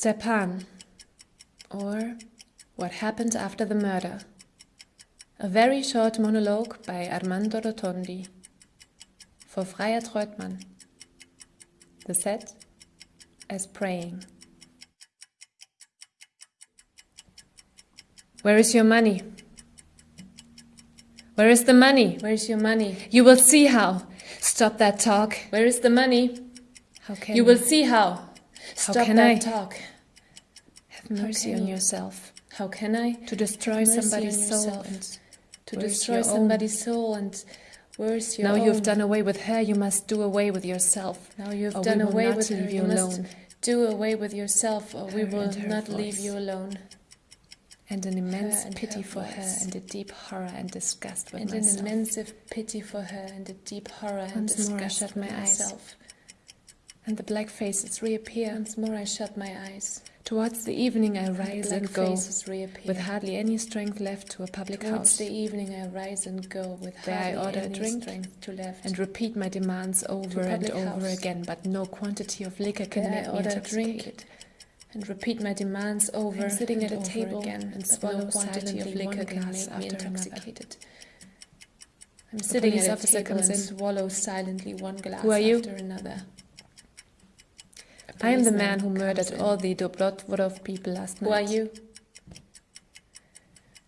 Stepan, or What Happened After the Murder. A very short monologue by Armando Rotondi. For Freya Treutmann. The set as praying. Where is your money? Where is the money? Where is your money? You will see how. Stop that talk. Where is the money? How can you will see how. Stop How can that I? talk. Have mercy on you? yourself. How can I? To destroy somebody's soul and To where's destroy somebody's soul and where's your now own? you've done away with her, you must do away with yourself. Now you've or done away with her. You you must do away with yourself, or we will and her not leave you alone. And an immense and pity her for her and a deep horror and disgust with And an immense pity for her and a deep horror and Once more I disgust shut with my eyes. And the black faces reappear. Once more I shut my eyes. Towards the evening I And rise black and go, with hardly any strength left to a public Towards house, the evening I rise and go with There I hardly order a drink to left. and repeat my demands over and over house. again, but no quantity of liquor can There I make me order a drink intoxicated. and repeat my demands over I'm sitting at and a over table again and swallow no quantity of liquor can glass make me after another. intoxicated. I'm sitting at a officer table and in. swallow silently one glass Who are you? after another. I am the man who murdered all the Dobrotvorov people last night. Who are you?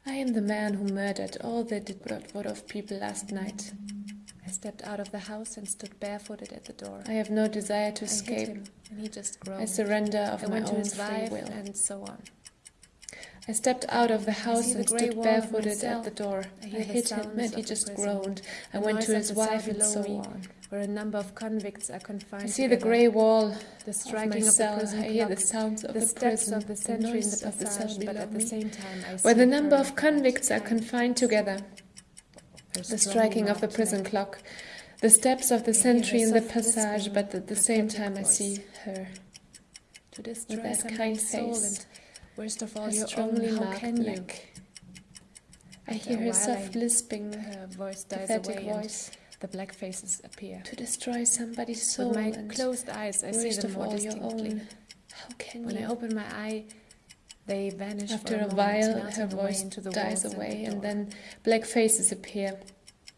I am the man who murdered all the Dobrotvorov people last night. I stepped out of the house and stood barefooted at the door. I have no desire to I escape. him, and he just I surrender of I my own his free will. and so on. I stepped out of the house and stood barefooted at the door. I I, hit him and he just groaned. I The went to his wife and so on. where a number of convicts are confined I see the grey wall the of striking of, the cell. prison I hear the sounds of the, the, steps prison, of the sentry in the of the passage, but at the me, same time I where see the number of convicts are confined together. her The striking of the prison clock, the steps of the sentry in the passage, but at the same time I see her. to destroy that somebody's kind soul face, worst of all Her your strongly own. How can you? neck. I hear her soft I- lisping, Her voice dies pathetic away and voice. the black faces appear. To destroy somebody's soul With my and closed eyes, I see worst them of more distinctly. How can When you? I open my eye, they vanish After a, a moment, while, her voice into the dies away, the and then black faces appear.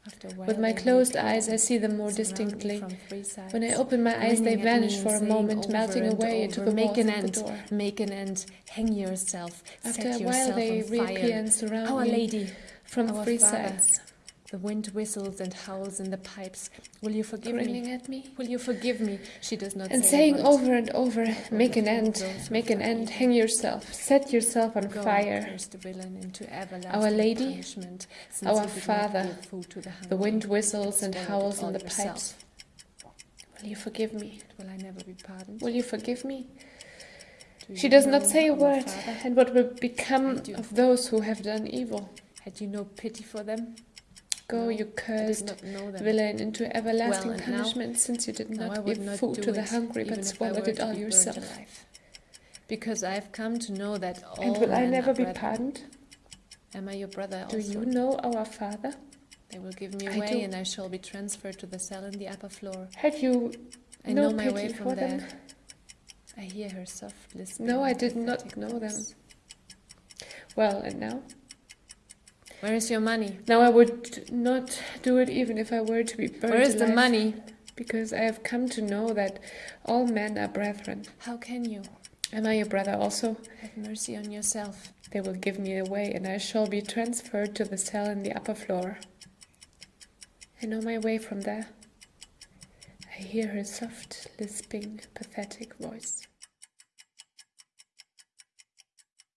After a while, With my closed eyes, I see them more distinctly. from three sides. When I open my eyes, they grinning at me vanish for a moment, melting away into the make an end, make an end, hang yourself, After a while, they reappear and surround Our me Lady, from three sides, the wind whistles and howls in the pipes. Will you forgive grinning me? at me. Will you forgive me? She does not And say a saying over and over, make an end, make an end, hang yourself, set yourself on fire. the villain into Our Lady, our you did not Father, the, wind whistles and howls in the pipes. Will you forgive me? Will I never be pardoned? Will you forgive me? She does not say a word. And what will become of those who have done evil? Had you no pity for them? Go, No, you cursed them. villain, into everlasting Well, and now- punishment, since you did not give not food to the hungry, but swallowed it all yourself. alive. Because I have come to know that all And will I never be brethren. pardoned? Am I your brother Do you know our Father? They will give me away and I shall be transferred to the cell in the upper floor. Have you I no know my way from for there. them? I hear her soft lisping. No, I did not know them. Well, and now? Where is your money? Now I would not do it even if I were to be burned Where is the money? Because I have come to know that all men are brethren. How can you? Am I your brother also? Have mercy on yourself. They will give me away, and I shall be transferred to the cell in the upper floor. I know my way from there. I hear her soft, lisping, pathetic voice.